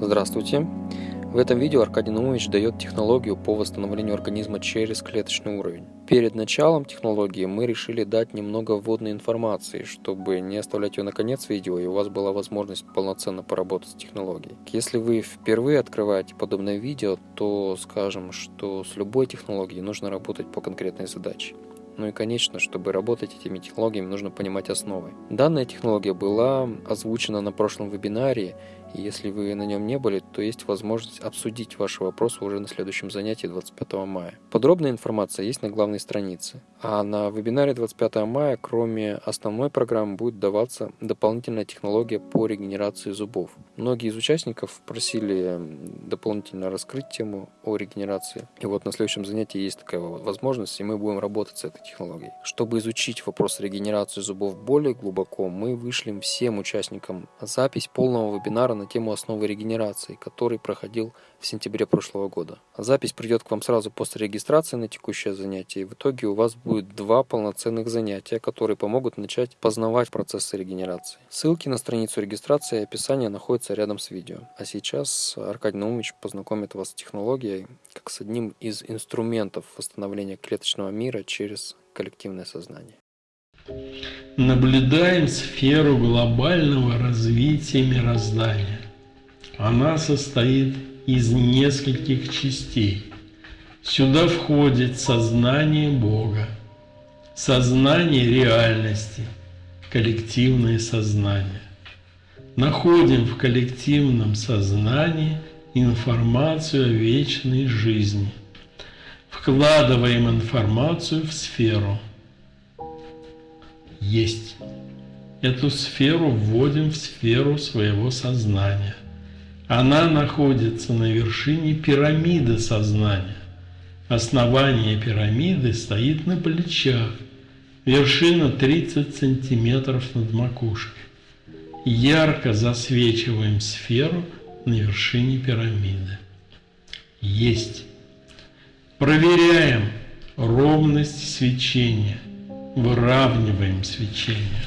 Здравствуйте! В этом видео Аркадий Наумович дает технологию по восстановлению организма через клеточный уровень. Перед началом технологии мы решили дать немного вводной информации, чтобы не оставлять ее на конец видео и у вас была возможность полноценно поработать с технологией. Если вы впервые открываете подобное видео, то скажем, что с любой технологией нужно работать по конкретной задаче. Ну и конечно, чтобы работать этими технологиями, нужно понимать основы. Данная технология была озвучена на прошлом вебинаре, если вы на нем не были, то есть возможность обсудить ваши вопросы уже на следующем занятии 25 мая. Подробная информация есть на главной странице. А на вебинаре 25 мая, кроме основной программы, будет даваться дополнительная технология по регенерации зубов. Многие из участников просили дополнительно раскрыть тему о регенерации. И вот на следующем занятии есть такая возможность, и мы будем работать с этой технологией. Чтобы изучить вопрос регенерации зубов более глубоко, мы вышлем всем участникам запись полного вебинара на тему основы регенерации, который проходил в сентябре прошлого года. Запись придет к вам сразу после регистрации на текущее занятие, и в итоге у вас будет два полноценных занятия, которые помогут начать познавать процессы регенерации. Ссылки на страницу регистрации и описание находятся рядом с видео. А сейчас Аркадий Наумович познакомит вас с технологией, как с одним из инструментов восстановления клеточного мира через коллективное сознание. Наблюдаем сферу глобального развития мироздания. Она состоит из нескольких частей. Сюда входит сознание Бога, сознание реальности, коллективное сознание. Находим в коллективном сознании информацию о вечной жизни. Вкладываем информацию в сферу. Есть. Эту сферу вводим в сферу своего сознания. Она находится на вершине пирамиды сознания. Основание пирамиды стоит на плечах, вершина 30 сантиметров над макушкой. Ярко засвечиваем сферу на вершине пирамиды. Есть. Проверяем ровность свечения, выравниваем свечение.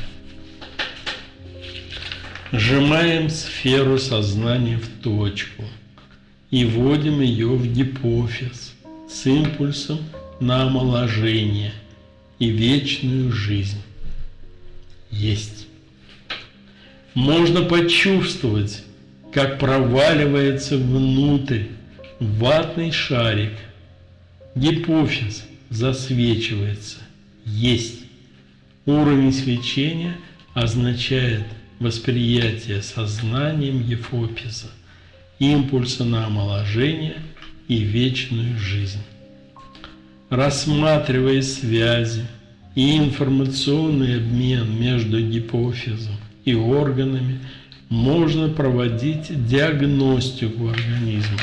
Сжимаем сферу сознания в точку и вводим ее в гипофиз с импульсом на омоложение и вечную жизнь. Есть. Можно почувствовать, как проваливается внутрь ватный шарик. Гипофиз засвечивается. Есть. Уровень свечения означает восприятие сознанием гипофиза, импульса на омоложение и вечную жизнь. Рассматривая связи и информационный обмен между гипофизом и органами, можно проводить диагностику организма.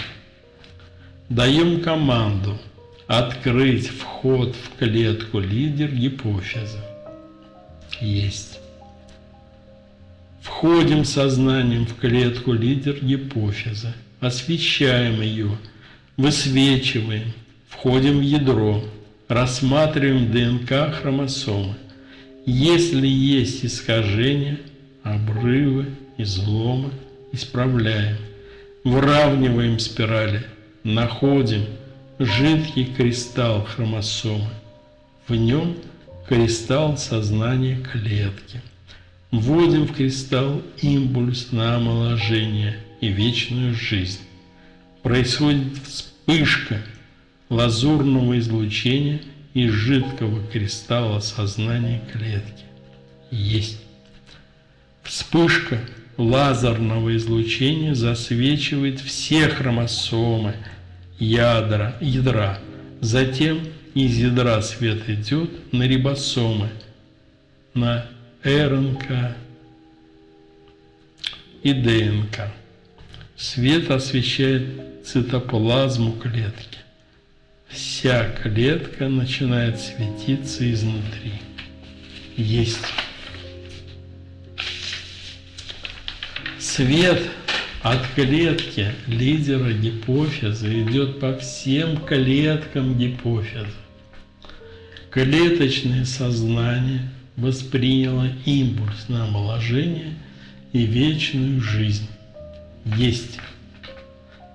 Даем команду открыть вход в клетку лидер гипофиза. Есть. Входим сознанием в клетку лидер гипофиза, освещаем ее, высвечиваем, входим в ядро, рассматриваем ДНК хромосомы. Если есть искажения, обрывы, изломы, исправляем, выравниваем спирали, находим жидкий кристалл хромосомы. В нем кристалл сознания клетки. Вводим в кристалл импульс на омоложение и вечную жизнь. Происходит вспышка лазурного излучения из жидкого кристалла сознания клетки. Есть. Вспышка лазерного излучения засвечивает все хромосомы ядра, ядра. Затем из ядра свет идет на рибосомы, на РНК и ДНК. Свет освещает цитоплазму клетки. Вся клетка начинает светиться изнутри. Есть. Свет от клетки лидера гипофиза идет по всем клеткам гипофиза. Клеточное сознание – восприняла импульс на омоложение и вечную жизнь. Есть.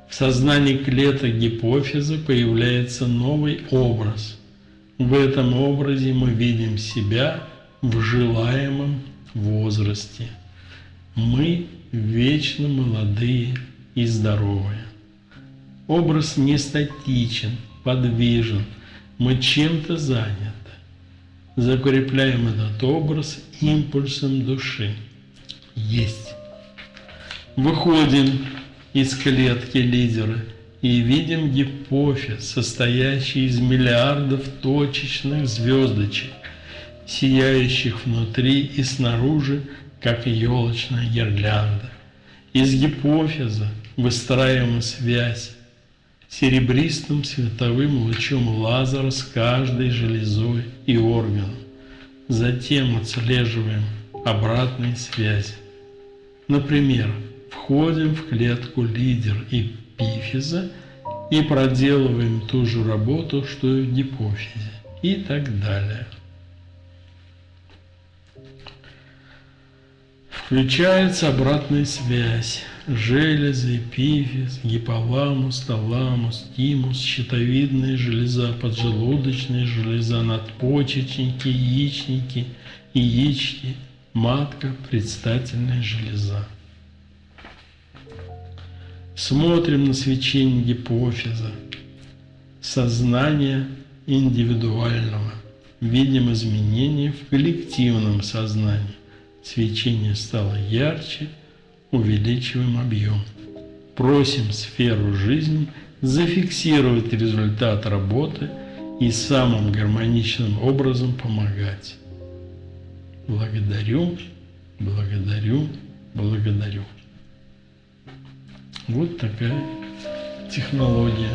В сознании клеток гипофиза появляется новый образ. В этом образе мы видим себя в желаемом возрасте. Мы вечно молодые и здоровые. Образ не статичен, подвижен, мы чем-то заняты. Закрепляем этот образ импульсом души. Есть. Выходим из клетки лидера и видим гипофиз, состоящий из миллиардов точечных звездочек, сияющих внутри и снаружи, как елочная гирлянда. Из гипофиза выстраиваем связь серебристым световым лучом лазера с каждой железой и органом. Затем отслеживаем обратные связи. Например, входим в клетку лидер и пифиза и проделываем ту же работу, что и в гипофизе и так далее. Включается обратная связь. Железы, эпифиз, гиполамус, таламус, тимус, щитовидная железа, поджелудочная железа, надпочечники, яичники, яички, матка, предстательная железа. Смотрим на свечение гипофиза, сознание индивидуального. Видим изменения в коллективном сознании. Свечение стало ярче, увеличиваем объем. Просим сферу жизни зафиксировать результат работы и самым гармоничным образом помогать. Благодарю, благодарю, благодарю. Вот такая технология.